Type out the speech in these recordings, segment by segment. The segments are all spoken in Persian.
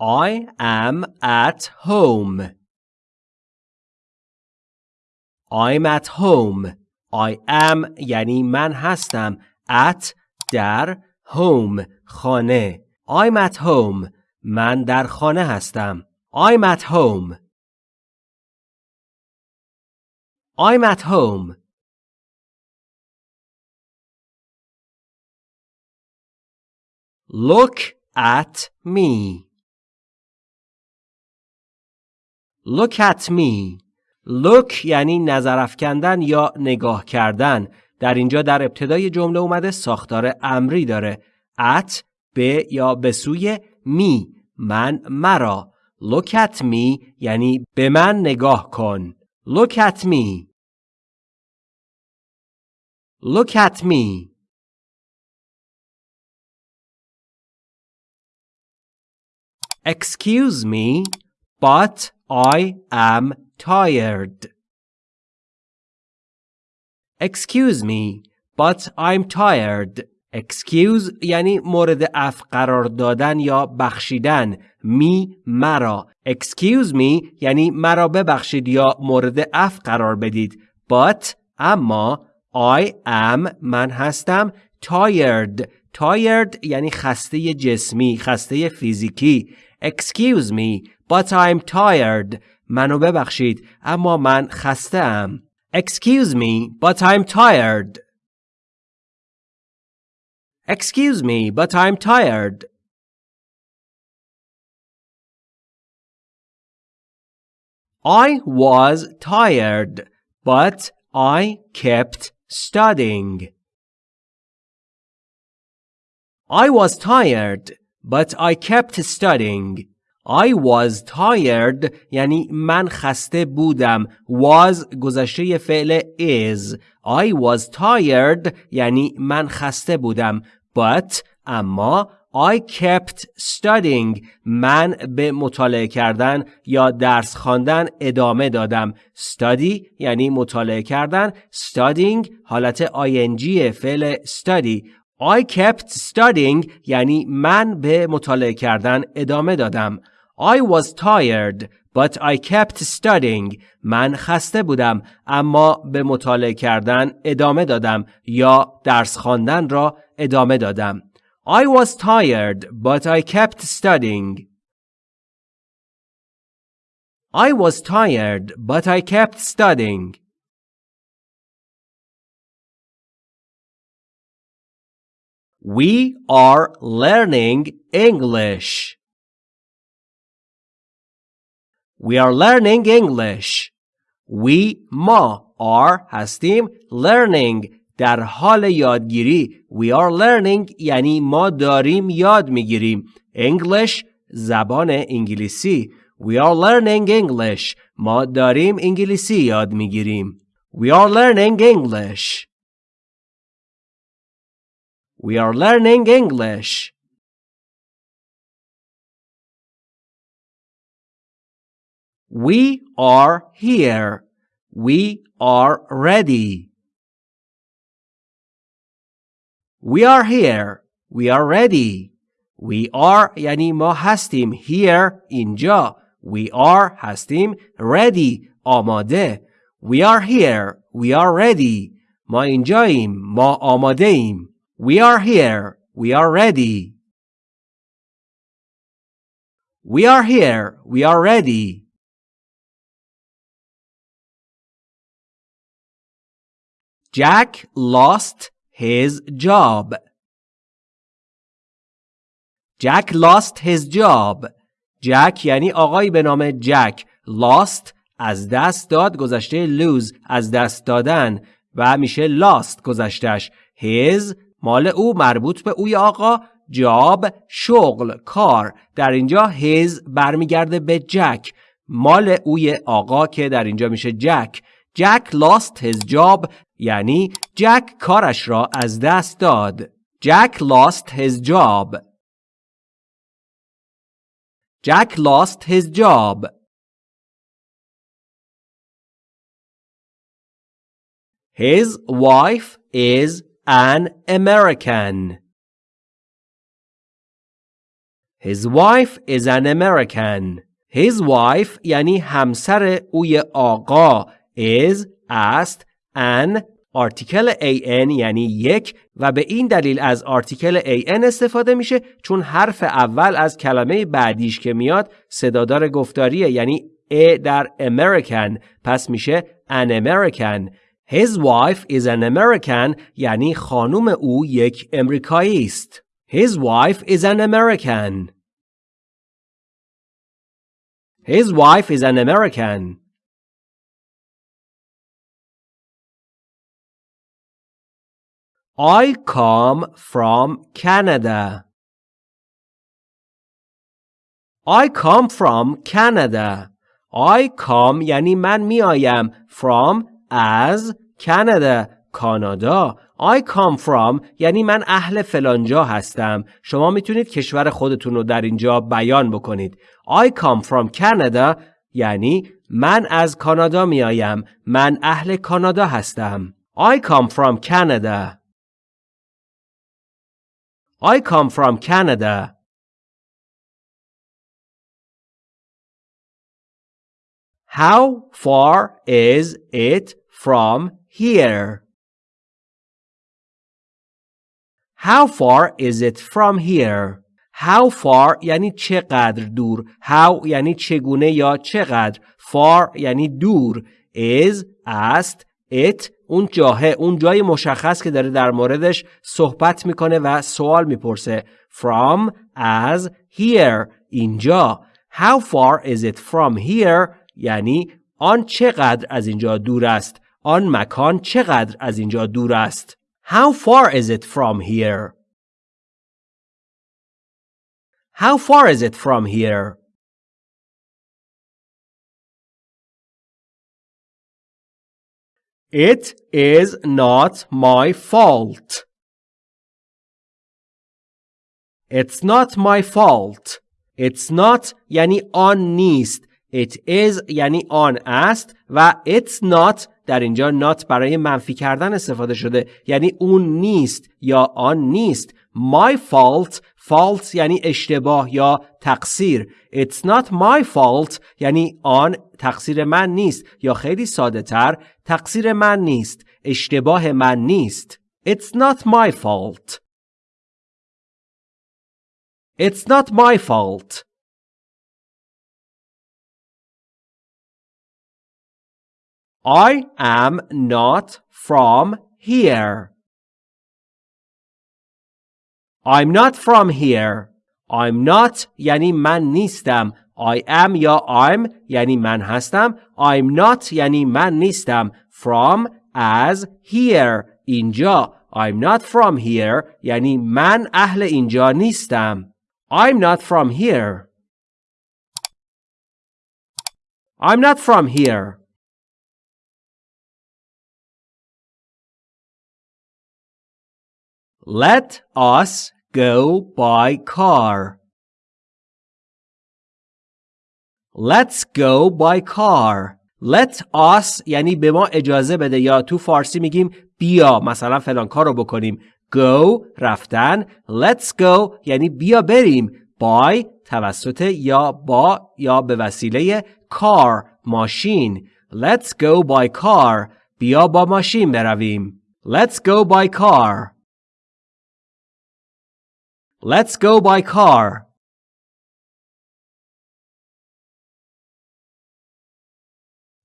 I am at home. I'm at home. I am یعنی من هستم. At در home خانه. I'm at home. من در خانه هستم. I'm at home. I'm at home. Look at me. Look at me. Look یعنی نظر افکندن یا نگاه کردن. در اینجا در ابتدای جمله اومده ساختار امری داره. at به یا به سوی می من مرا. Look at me یعنی به من نگاه کن. Look at me. Look at me. Excuse me, but I am tired. Excuse me, but I'm tired. Excuse یعنی مورد اف قرار دادن یا بخشیدن. می مرا. Excuse me یعنی مرا ببخشید یا مورد اف قرار بدید. But اما I am من هستم tired. Tired یعنی خسته جسمی خسته فیزیکی. Excuse me but I'm tired منو ببخشید اما من خسته ام Excuse me but I'm tired Excuse me but I'm tired I was tired but I kept studying I was tired but I kept studying. I was tired یعنی من خسته بودم. Was گذشته فعل is. I was tired یعنی من خسته بودم. But اما I kept studying. من به مطالعه کردن یا درس خواندن ادامه دادم. Study یعنی مطالعه کردن. Studying حالت ing فعل study. I kept studying یعنی من به مطالعه کردن ادامه دادم I was tired but I kept studying من خسته بودم اما به مطالعه کردن ادامه دادم یا درس خواندن را ادامه دادم I was tired but I kept studying I was tired but I kept studying We are learning English. We are learning English. We ما are هستیم learning در حال یادگیری We are learning یعنی ما داریم یاد میگیریم English زبان انگلیسی We are learning English ما داریم انگلیسی یاد میگیریم We are learning English We are learning English. We are here. We are ready. We are here. We are ready. We are یعنی ما هستیم here اینجا. We are هستیم ready آماده. We are here. We are ready. ما اینجاییم. ما آماده ایم. We are here. We are ready. We are here. We are ready. Jack lost his job. Jack lost his job. Jack یعنی آقایی به نام جک. Lost از دست داد گذشته lose از دست دادن و میشه lost گذشتش. His مال او مربوط به اوی آقا جاب شغل کار. در اینجا his برمیگرده به جک. مال اوی آقا که در اینجا میشه جک. جک lost his job یعنی جک کارش را از دست داد. جک lost his job. Jack lost his job. His wife is an American. His wife is an American. His wife یعنی همسر اوی آقا is است an آرتیکل an یعنی یک و به این دلیل از آرتیکل an استفاده میشه چون حرف اول از کلمه بعدیش که میاد صدادار گفتاریه یعنی ا در American پس میشه an American His wife is an American یعنی خانم او یک امریکایی است His wife is an American His wife is an American. I come from Canada. I come from Canada. I come یعنی من میآیم from از Canada کانادا I come from یعنی من اهل فلانجا هستم. شما می‌تونید کشور خودتون رو در اینجا بیان بکنید. I come from Canada یعنی من از کانادا میآیم. من اهل کانادا هستم. I come from Canada. I come from Canada. How far is it from here? How far is it from here? How far یعنی چقدر دور. How یعنی چگونه یا چقدر. Far یعنی دور. Is است it اون جاه اون جای مشخص که داره در موردش صحبت می‌کنه و سوال می‌پرسه from از here اینجا how far is it from here یعنی آن چقدر از اینجا دور است آن مکان چقدر از اینجا دور است How far is it from here? How far is it from here? It is not my fault. It's not my fault. It's not یعنی آن نیست. It is یعنی آن است و it's not در اینجا not برای منفی کردن استفاده شده. یعنی اون نیست یا آن نیست. My fault. Fault یعنی اشتباه یا تقصیر. It's not my fault. یعنی آن تقصیر من نیست یا خیلی ساده تر تقصیر من نیست اشتباه من نیست. It's not my fault. It's not my fault. I am not from here. I'm not from here. I'm not یعنی من نیستم. I am یا I'm یعنی من هستم. I'm not یعنی من نیستم. From as here اینجا. I'm not from here یعنی من اهل اینجا نیستم. I'm not from here. I'm not from here. Let us go by car. Let's go by car. Let us یعنی به ما اجازه بده یا تو فارسی میگیم بیا مثلا فلان کار رو بکنیم. Go رفتن. Let's go یعنی بیا بریم. By توسط یا با یا به وسیله car ماشین. Let's go by car. بیا با ماشین برویم. Let's go by car. Let's go by car.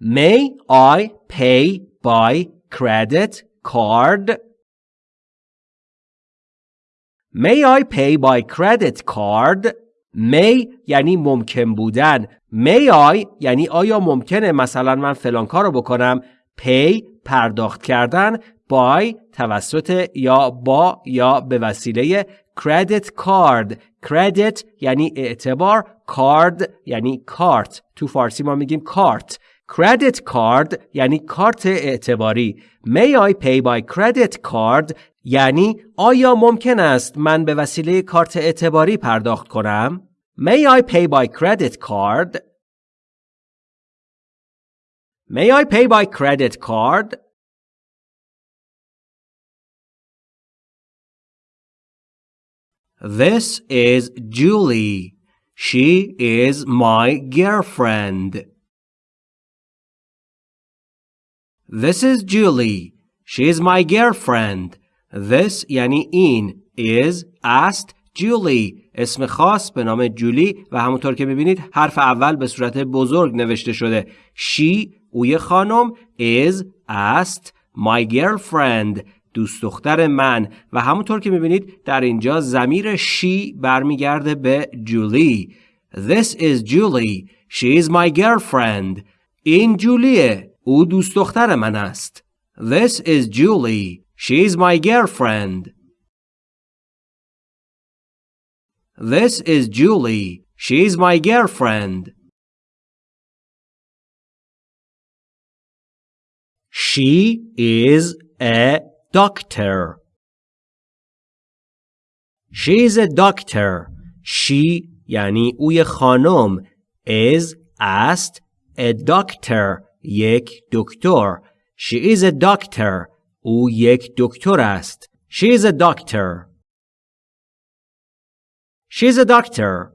May I pay by credit card? May I pay by credit card? May یعنی ممکن بودن. May I یعنی آیا ممکنه مثلا من فلان کار رو بکنم. Pay پرداخت کردن. By توسط یا با یا به وسیله credit card. Credit یعنی اعتبار. Card یعنی کارت. تو فارسی ما میگیم کارت. Credit card یعنی کارت اعتباری. May I pay by credit card? یعنی آیا ممکن است من به وسیله کارت اعتباری پرداخت کنم؟ May I pay by credit card? May I pay by credit card? This is Julie. She is my girlfriend. This is Julie. She is my girlfriend. This یعنی این is است جولی اسم خاص به نام جولی و همونطور که می‌بینید حرف اول به صورت بزرگ نوشته شده she اوی خانم is است my girlfriend دوست دختر من و همونطور که می‌بینید در اینجا زمیر she برمیگرده به جولی This is Julie. She is my girlfriend. این جولیه. او دوست دختر من است. This is Julie. She is my girlfriend. This is Julie. She is my girlfriend. She is a doctor. She is a doctor. She یعنی اوی خانم is است a doctor یک دکتر She is a doctor او یک دکتر است She is a doctor She is a doctor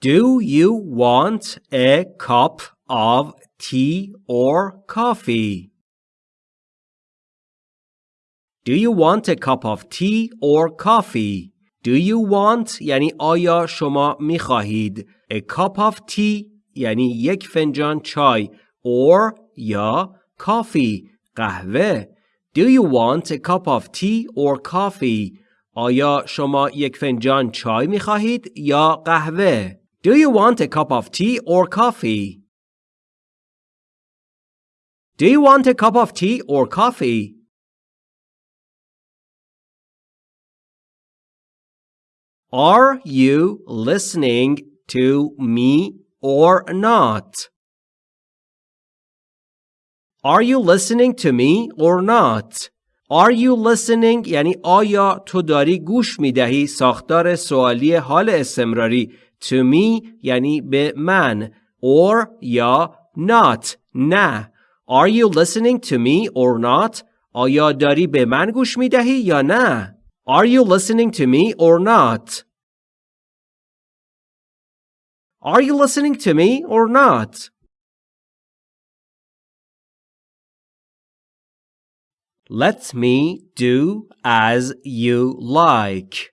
Do you want a cup of tea or coffee? Do you want a cup of tea or coffee? Do you want یعنی آیا شما می خواهید A cup of tea یعنی یک فنجان چای or یا coffee قهوه Do you want a cup of tea or coffee? آیا شما یک فنجان چای می خواهید یا قهوه؟ Do you want a cup of tea or coffee? Do you want a cup of tea or coffee? Are you listening to me or not? Are you listening to me or not? Are you listening یعنی آیا تو داری گوش می دهی ساختار سوالی حال استمراری to me یعنی به من or یا not نه Are you listening to me or not? آیا داری به من گوش می دهی یا نه؟ Are you listening to me or not? Are you listening to me or not? Let me do as you like.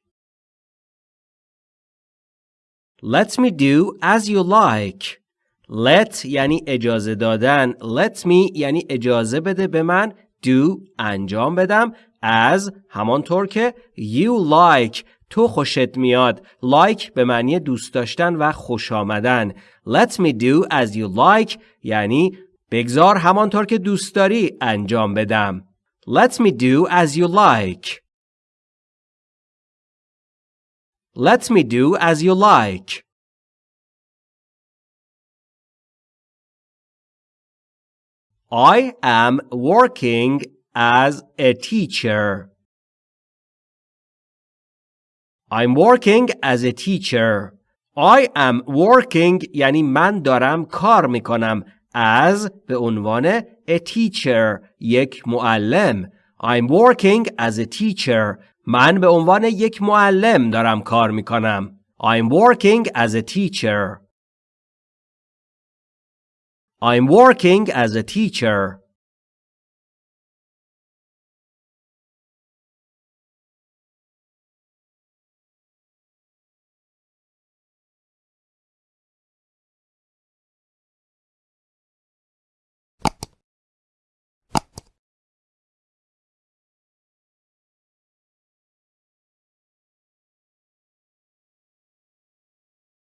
Let me do as you like. Let یعنی اجازه دادن. Let me یعنی اجازه بده به من. Do انجام بدم. As همانطور که you like تو خوشت میاد. Like به معنی دوست داشتن و خوش آمدن. Let me do as you like یعنی بگذار همانطور که دوست داری انجام بدم. Let me do as you like. Let me do as you like. I am working as a teacher. I'm working as a teacher. I am working یعنی من دارم کار می‌کنم as به عنوان a teacher یک معلم I'm working as a teacher من به عنوان یک معلم دارم کار می‌کنم I'm working as a teacher I'm working as a teacher